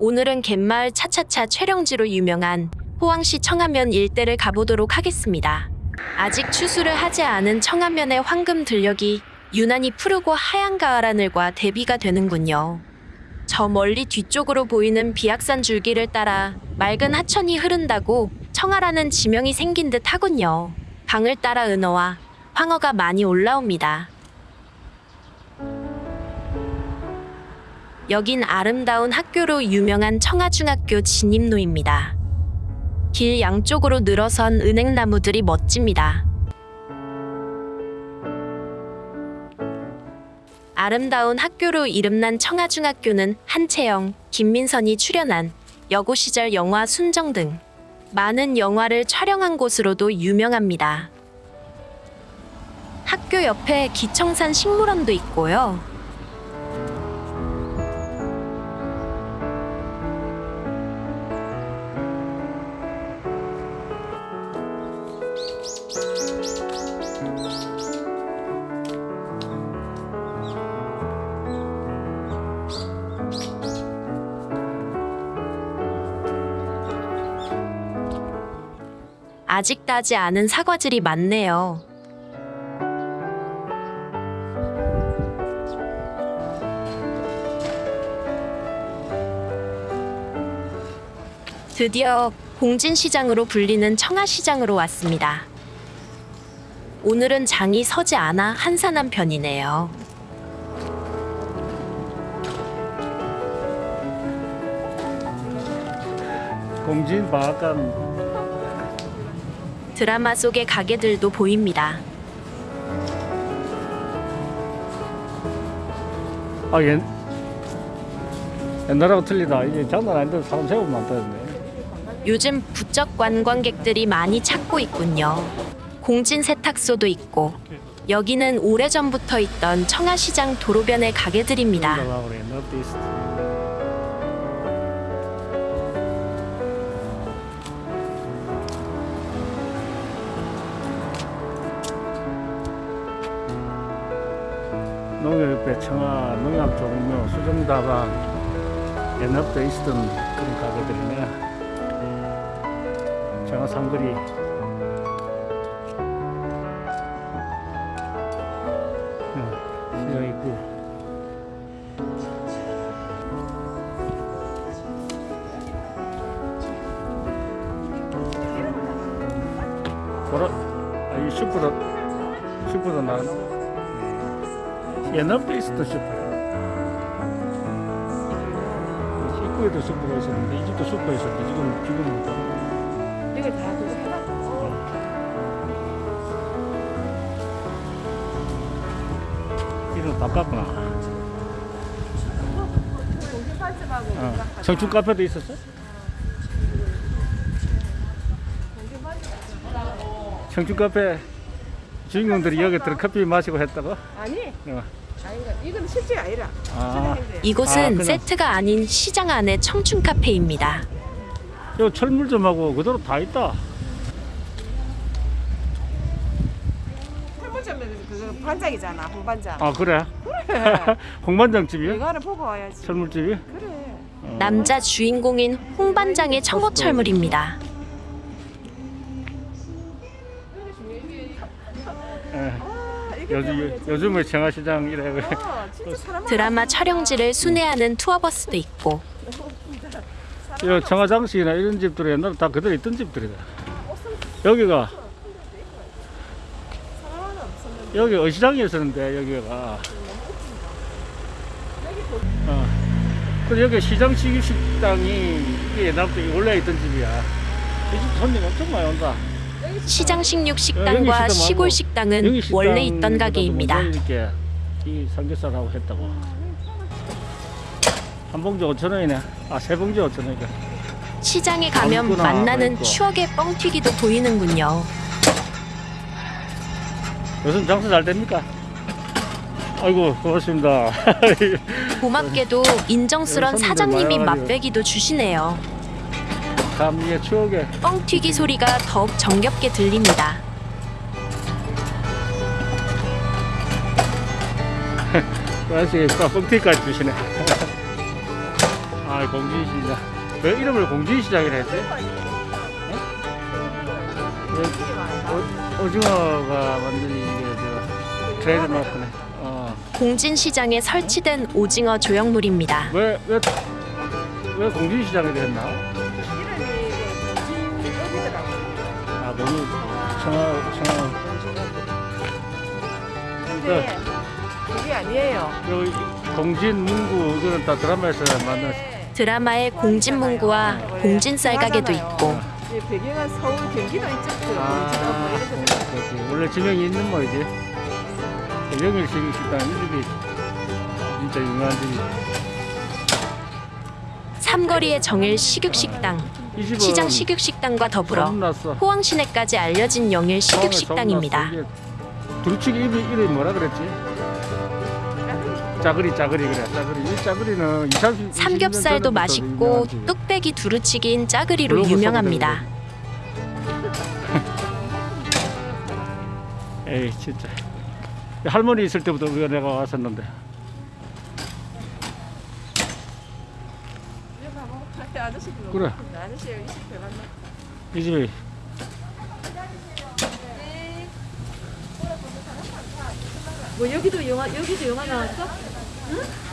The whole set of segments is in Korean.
오늘은 갯마을 차차차 촬영지로 유명한 포항시 청안면 일대를 가보도록 하겠습니다. 아직 추수를 하지 않은 청안면의 황금 들녘이 유난히 푸르고 하얀 가을 하늘과 대비가 되는군요. 저 멀리 뒤쪽으로 보이는 비악산 줄기를 따라 맑은 하천이 흐른다고 청하라는 지명이 생긴 듯 하군요. 강을 따라 은어와 황어가 많이 올라옵니다. 여긴 아름다운 학교로 유명한 청하중학교 진입로입니다. 길 양쪽으로 늘어선 은행나무들이 멋집니다. 아름다운 학교로 이름난 청하중학교는 한채영, 김민선이 출연한 여고 시절 영화 순정 등 많은 영화를 촬영한 곳으로도 유명합니다. 학교 옆에 기청산 식물원도 있고요. 아직 따지 않은 사과들이 많네요. 드디어 공진시장으로 불리는 청아시장으로 왔습니다. 오늘은 장이 서지 않아 한산한 편이네요. 공진 바악관 드라마 속의 가게들도 보입니다. 아 옛, 옛날하고 틀리다 이제 장난 아닌데 사람 세우면 많다는데 요즘 부쩍 관광객들이 많이 찾고 있군요. 공진 세탁소도 있고 여기는 오래전부터 있던 청아시장 도로변의 가게들입니다. 농협협회 청아 농협 종묘 수정다방 옛날부터 있었던 그런 가게들이네 청아 삼거리. 응, 시장 있고. 보라 아이 슈퍼도 슈퍼도 나 옛날부터 있었던 슈퍼 입구에도 슈퍼가 있었는데 이 집도 슈퍼 있었는데 지금 지금 뭐 이거 다 해놨고 이름 바꿨구나 어. 청춘 카페도 있었어? 청춘 카페 주인공들이 여기 들어 커피 마시고 했다고? 아니 어. 아니가 이건 실제 아니라 아, 이곳은 아, 세트가 아닌 시장 안의 청춘 카페입니다. 요 철물점하고 그대로 다 있다. 그거 반장이잖아 홍반장 아 그래? 홍반장 집이야? 이거는 보고 와야지 철물집이? 그래 어. 남자 주인공인 홍반장의 청어철물입니다. 요즘 때문에 요즘에 청아시장 이래 그래. 어, 진짜 사람 드라마 촬영지를 순회하는 투어버스도 있고 요 청아장식이나 이런 집들이 옛날에 다 그대로 있던 집들이다. 여기가 사람 없었는데 여기 어시장이었었는데 여기가. 어. 그 여기 시장 식 식당이 이게 옛날부터 원래 있던 집이야. 이 집 손님 엄청 많이 온다. 시장 식육 여기 식당과 시골 식당은 식당 원래 있던 가게입니다. 이 삼겹살하고 했다고. 한 봉지 5천 원이네. 아, 세 봉지 5천 원이니까. 시장에 가면 만나는 있고. 추억의 뻥튀기도 보이는군요. 요즘 장사 잘 됩니까? 아이고, 고맙습니다. 고맙게도 인정스런 사장님이. 맛배기도 주시네요. 감리의 추억에. 뻥튀기 소리가 더욱 정겹게 들립니다. 뻥튀기까지 주시네. 아 공진시장. 왜 이름을 공진시장이라 했지? 왜 오- 오징어가 완전히 이게 저 트레이드 마크네. 어. 공진시장에 설치된 오징어 조형물입니다. 왜, 왜, 왜 공진시장이 됐나? 청아, 청아. 근데 그게 아니에요. 여기 공진, 문구, 이거는 다 드라마에서 만난. 드라마의 공진문구와 공진쌀 가게도 있고 이 배경은 서울 경기도 이쪽도 아, 뭐. 원래 지명이 있는 뭐이지? 영일 식식당 이 집이 진짜 유명한 집이. 삼거리의 정일 식육식당, 시장 식육식당과 더불어. 포항시내까지 알려진 영일 식육식당입니다. 두루치기 이름이, 이름이 뭐라 그랬지? 짜그리 짜그리 그래 짜그리 이 짜그리는 20, 30, 삼겹살도 맛있고 뚝배기 두루치기인 짜그리로 유명합니다. 에이 진짜 할머니 있을 때부터 우리가 내가 왔었는데 그래. 아저씨 20배 만나. 이 집이 뭐 여기도 영화 여기도 영화 나왔어?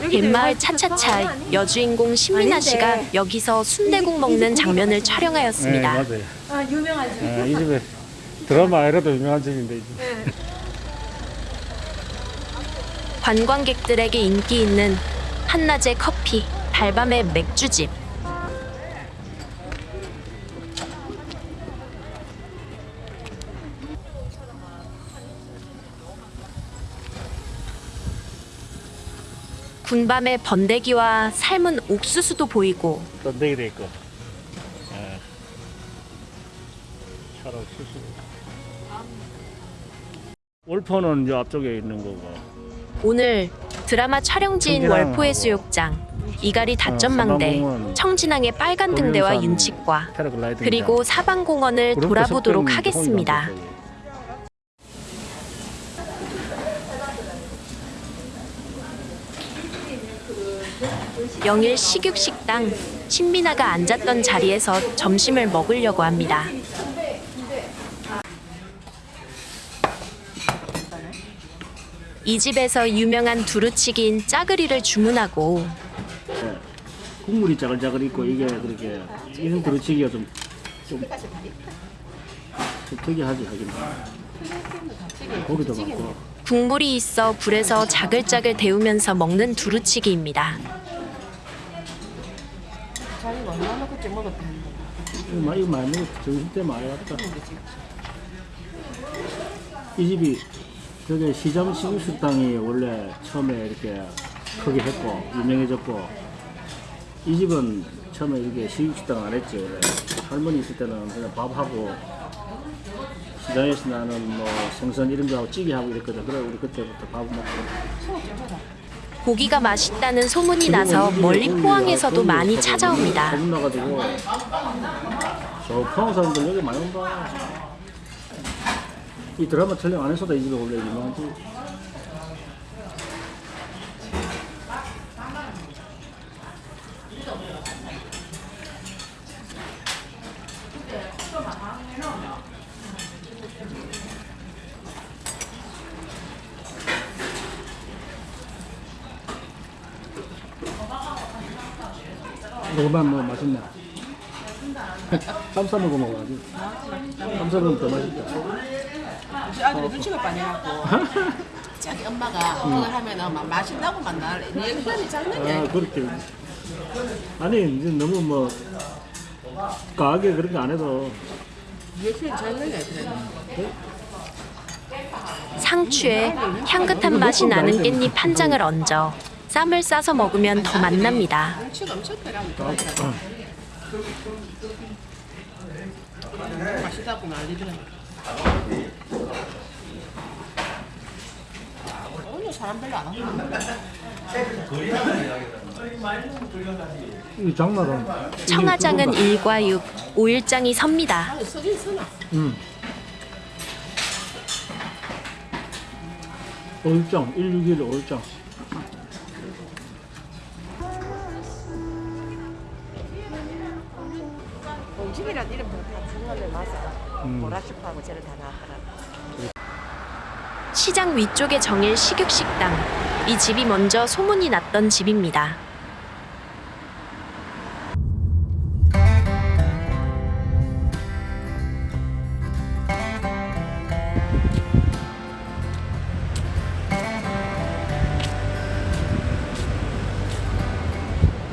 영화 찍었어? 차차차 여주인공 신민아. 씨가 여기서 순대국 먹는 장면을 네, 촬영하였습니다. 맞아요 아 유명한 집. 예, 이 집에 드라마에라도 유명한 집인데 이 집. 네. 관광객들에게 인기 있는 한낮의 커피, 달밤의 맥주집. 군밤의 번데기와 삶은 옥수수도 보이고 던데기 돼 있고 예. 차로 수수 월포는 저 앞쪽에 있는 거고 오늘 드라마 촬영지인 청진항. 월포의 수욕장, 이가리 다점망대, 청진항의 빨간 등대와 윤칙과 그리고 사방공원을 돌아보도록 하겠습니다. 영일 식육식당 신민아가 앉았던 자리에서 점심을 먹으려고 합니다. 이 집에서 유명한 두루치기인 짜그리를 주문하고 예. 국물이 짜글짜글 있고 이게 그렇게 이런 두루치기가 좀, 좀, 좀 특이하지 하긴 고기도 많고 국물이 있어 불에서 자글자글 데우면서 먹는 두루치기입니다. 이 집이 저게 시장 식육식당이 원래 처음에 이렇게 크게 했고 유명해졌고 이 집은 처음에 이게 식육식당 안 했지. 원래 할머니 있을 때는 그냥 밥하고 시장에서 나는 뭐 생선 이런 거하고 찌개하고 이랬거든 그래 우리 그때부터 밥 먹고 고기가 맛있다는 소문이 나서 멀리 포항에서도 많이 찾아옵니다. 나가지고 저 포항 사람들 여기 많이 온다. 이 드라마 촬영 안에서도 이 집이 원래 유명하지. 이거만 뭐 맛있네. 쌈싸 먹어 먹어야지. 쌈 싸먹으면 더 맛있다. 우리 아들이 눈치가 빠져갖고. 자기 엄마가 그걸 하면은 막 맛있다고 만날 리액션이 장난이 아. 그렇게. 아니 이제 너무 뭐 과하게 그렇게 안 해도 리액션이 장난이 아니야. 상추에 향긋한 맛이 나는 깻잎 한 장을 얹어 쌈을 싸서 먹으면 더 맛납니다. 맛있다고 난리더라고. 오늘 사람 별로 안 왔는데. 청아장은 1과 6, 5일장이 섭니다. 응. 올장 161 올장. 정신이란 이름 다 중간에 맞아. 음. 보라슈프하고 쟤는 다 나왔더라. 시장 위쪽에 정일 식육식당. 이 집이 먼저 소문이 났던 집입니다.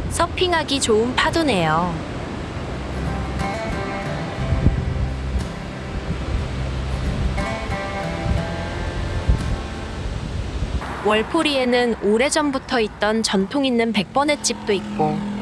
서핑하기 좋은 파도네요. 월포리에는 오래전부터 있던 전통 있는 백번의 집도 있고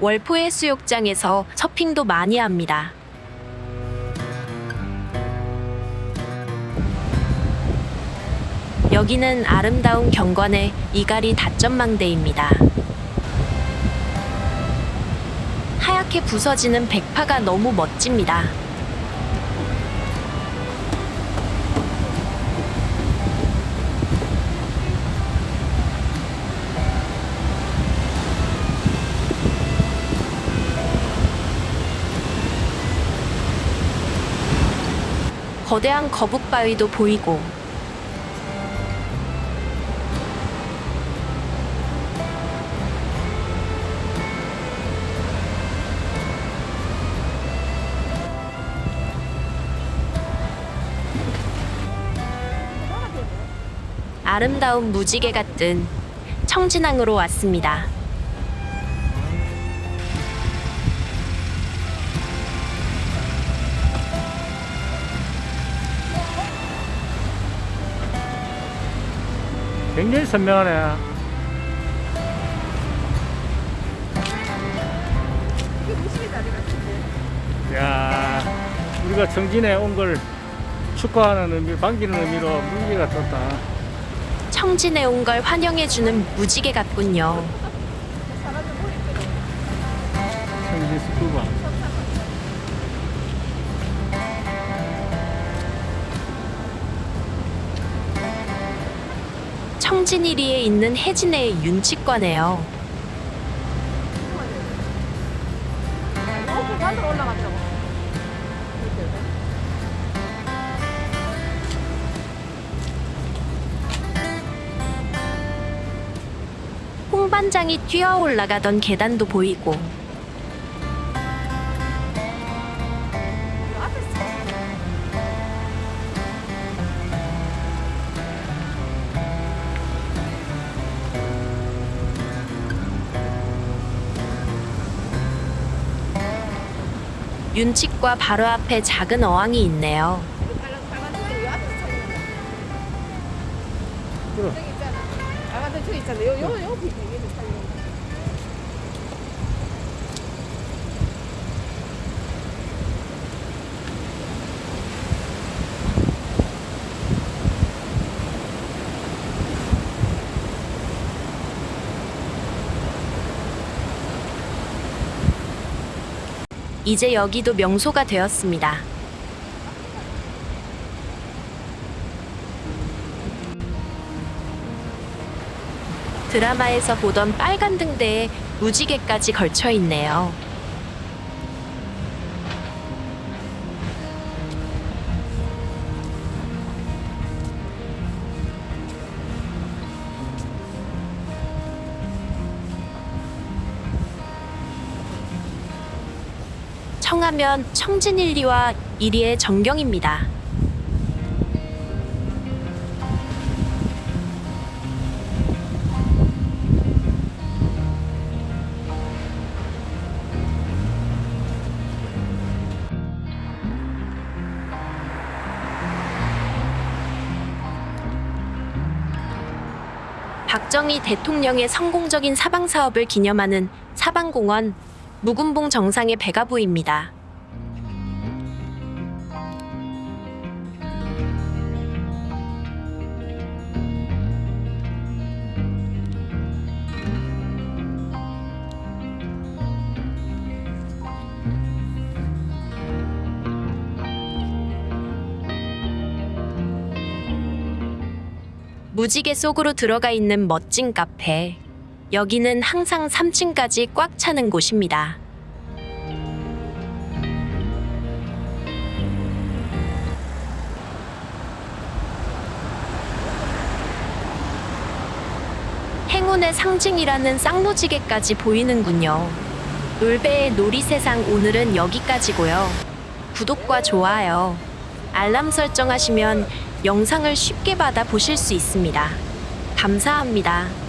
월포 해 수욕장에서 서핑도 많이 합니다. 여기는 아름다운 경관의 이가리 닷점망대입니다. 하얗게 부서지는 백파가 너무 멋집니다. 거대한 거북바위도 보이고 아름다운 무지개 같은 청진항으로 왔습니다. 굉장히 선명하네. 야, 우리가 정진에 온 걸 축하하는 의미, 반기는 의미로 무지개가 떴다. 청진에 온 걸 환영해주는 무지개 같군요. 청진이리에 있는 해진의 윤치과네요. 올라가더라고. 홍반장이 뛰어 올라가던 계단도 보이고 윤칙과 바로 앞에 작은 어항이 있네요. 그럼. 저기 있잖아. 아가들 저기 있잖아. 요, 요, 요밑 이제 여기도 명소가 되었습니다. 드라마에서 보던 빨간 등대에 무지개까지 걸쳐 있네요. 청하면 청진일리와 이리의 정경입니다. 박정희 대통령의 성공적인 사방 사업을 기념하는 사방공원 묵은봉 정상의 배가 보입니다. 무지개 속으로 들어가 있는 멋진 카페. 여기는 항상 3층까지 꽉 차는 곳입니다. 행운의 상징이라는 쌍무지개까지 보이는군요. 놀배의 놀이세상 오늘은 여기까지고요. 구독과 좋아요, 알람 설정하시면 영상을 쉽게 받아 보실 수 있습니다. 감사합니다.